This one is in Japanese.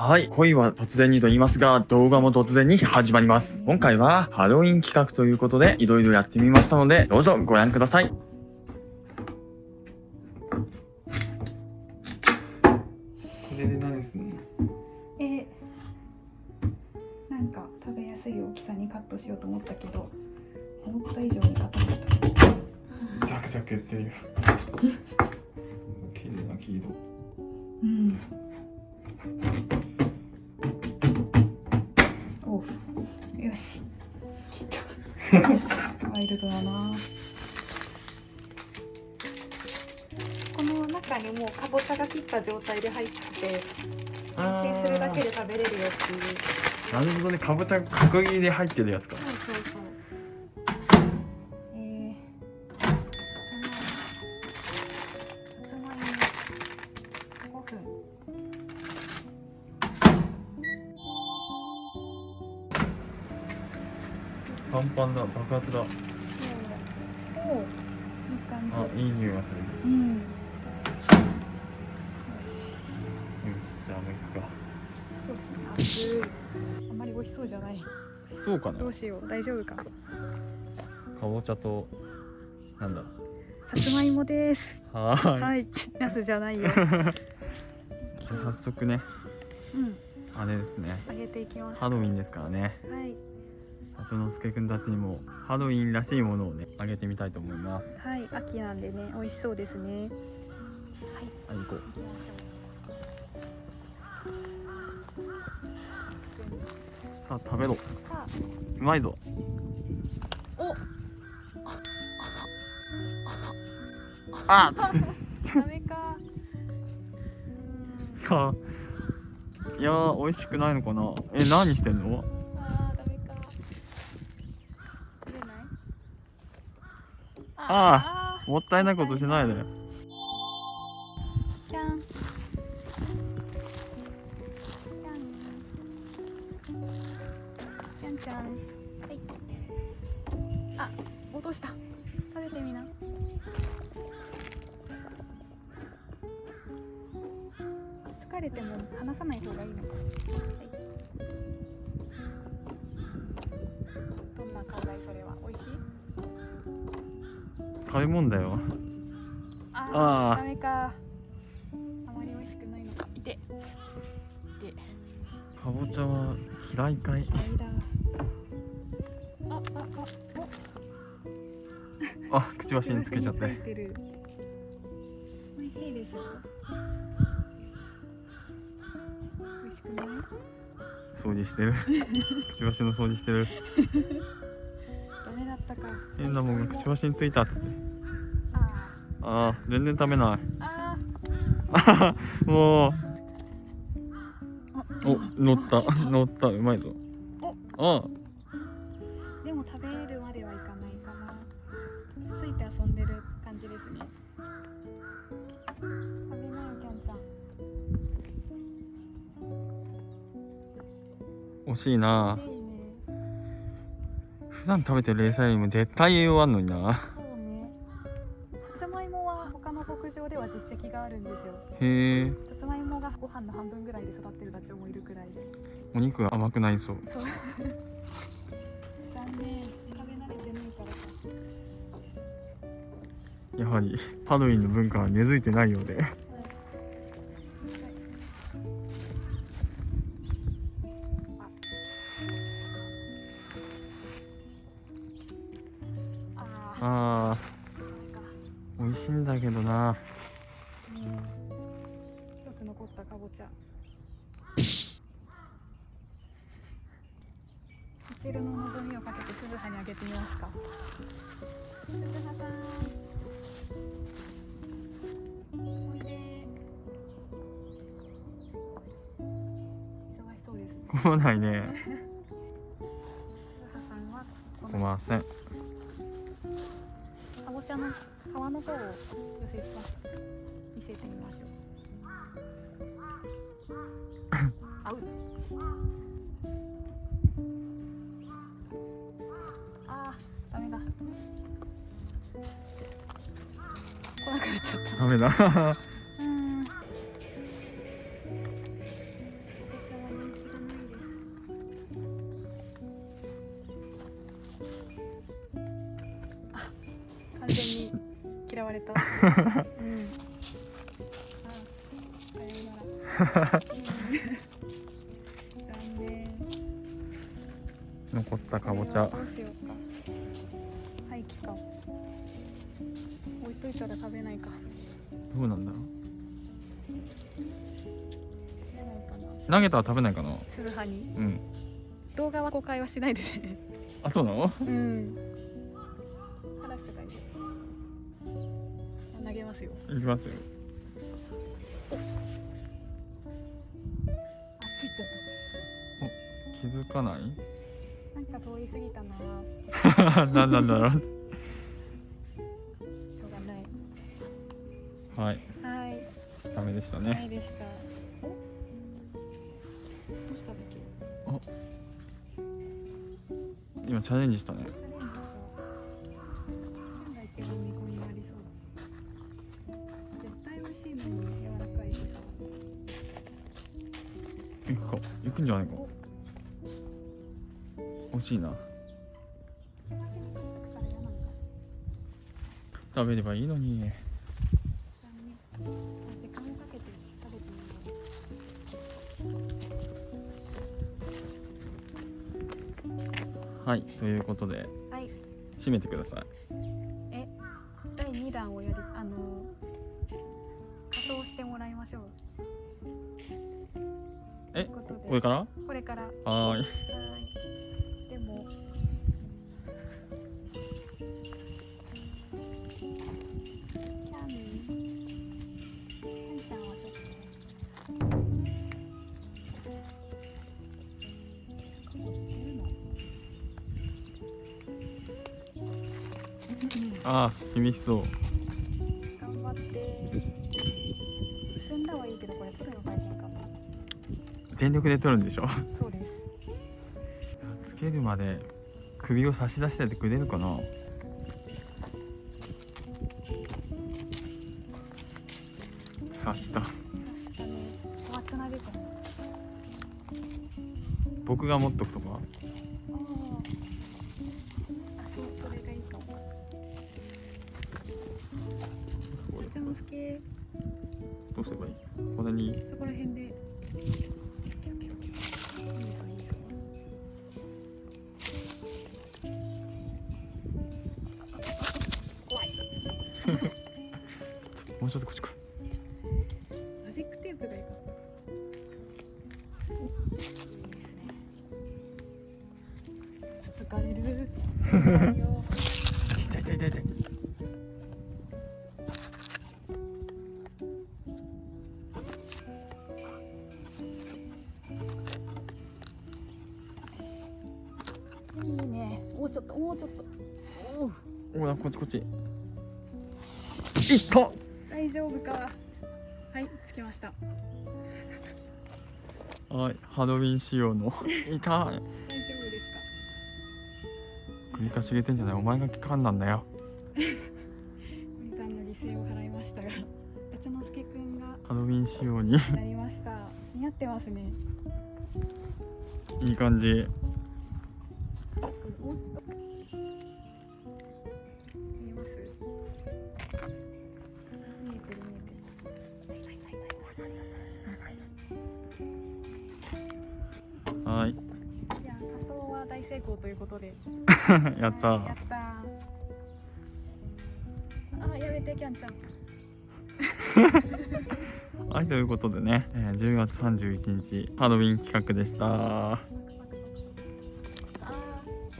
はい。恋は突然にと言いますが、動画も突然に始まります。今回はハロウィン企画ということで、いろいろやってみましたので、どうぞご覧ください。これで何すんの？えなんか食べやすい大きさにカットしようと思ったけど思った以上に硬かったザクザク言ってるよ 綺麗な黄色うんワイルドだな。この中にもうかぼちゃが切った状態で入ってて安心するだけで食べれるよっていう。なるほどね。かぼちゃ角切りで入ってるやつかパンパンだ爆発だおお、いい感じ。あいい匂いがするうん。よし。じゃあもう行くかそうですね。熱い。あんまり美味しそうじゃない。そうかなどうしよう。大丈夫か。かぼちゃとなんださつまいもです。はーいはい。ナスじゃないよ。じゃあ早速ねうん。あれですね揚げていきます。ハロウィンですからねはい。里之助くんたちにもハロウィンらしいものをねあげてみたいと思いますはい。秋なんでね、美味しそうですね。はい。はい行こう。さあ食べろ。うまいぞお。あ ダメか。かいやー美味しくないのかなえ何してんのあーダメか。出ない。ああもったいないことしないでー。じゃん。じゃん。じゃんじゃん。はい。あ、落とした。食べてみな。疲れても離さない方がいいのか。はい。食べ物だよあーあーダメか。あまり美味しくないのか。いて。いて。かぼちゃは平いかい間。あ、あ、あ、あくちばしにつけちゃって。美味しいでしょ美味しくない？掃除してるくちばしの掃除してるダメだったか。変なもんがくちばしについたっつってああー全然食べないーああ もうー。お乗った乗ったうまいぞあでも食べるまではいかないかな。つついて遊んでる感じですね。食べなよ、キャンちゃん。惜しいな美味しいね。普段食べてるレーサーよりも絶対栄養あんのになそうね。さつまいもは他の牧場では実績があるんですよ。へえさつまいもがご飯の半分ぐらいで育ってるダチョウもいるくらいで。お肉が甘くなりそうそう。残念。食べ慣れてないからか。やはりハロウィンの文化は根付いてないようであ美味しいんだけどなうん。一つ残ったかぼちゃ。みちるの望みをかけて鈴葉にあげてみますか。鈴葉さん。おいで。忙しそうですね。来ないね 鈴葉さんはこすいのませんの川の方を寄せます見せてみましょう。あうあダメだ来なくなっちゃったダメだ。れた。うん。あさようなら。うん残念残ったかぼちゃ。どうしようか廃棄か置いといたら食べないか。どうなんだ？ろう投げたら食べないかな？する派に。うん。動画は公開はしないでね。あそうなの？うんますよ。いきますよ。気づかない？たなんか通り過ぎたな。何なんだろう。しょうがない。はい。はい。ダメでしたはねいでした。お？どうしたっけ？今チャレンジしたね行くか行くんじゃないか惜しいな。食べればいいのに。はいということでうはい。締めてください。え第2弾をやりあの仮装してもらいましょうえこれから？これから。はい。でもあー厳しそう全力で取るんでしょ？そうです。つけるまで首を差し出しててくれるかな？刺した。僕が持っとくとか？どうすればいい？これに。そこら辺でもうちょっとこっち来い。マジックテープがいいかいいですねつつかれる痛い痛い痛い痛いいいねもうちょっともうちょっとおおらこっちこっちいった大丈夫か。はいつきました。はいハロウィン仕様の。痛 い大丈夫です首かしげてんじゃない。お前が聞かんなんだよ。かみかんの犠牲を払いましたが。八之助くんがハロウィン仕様に。なりました。似合ってますね。いい感じ大成功ということで。やった。はいやった。ーあやめてキャンちゃん。はいということでね、えー10月31日ハロウィン企画でした。ま